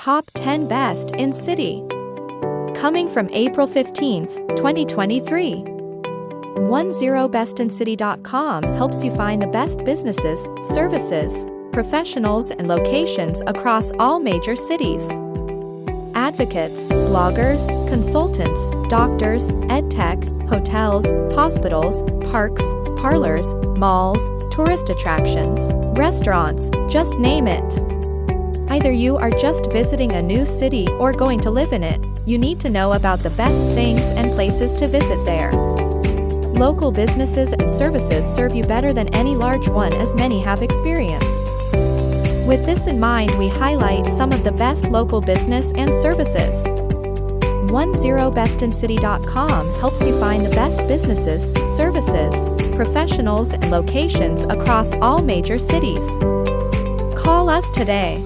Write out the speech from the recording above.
Top 10 Best in City. Coming from April 15th, 2023. 10bestincity.com helps you find the best businesses, services, professionals, and locations across all major cities. Advocates, bloggers, consultants, doctors, edtech, hotels, hospitals, parks, parlors, malls, tourist attractions, restaurants, just name it. Either you are just visiting a new city or going to live in it, you need to know about the best things and places to visit there. Local businesses and services serve you better than any large one as many have experienced. With this in mind we highlight some of the best local business and services. 10bestincity.com helps you find the best businesses, services, professionals and locations across all major cities. Call us today.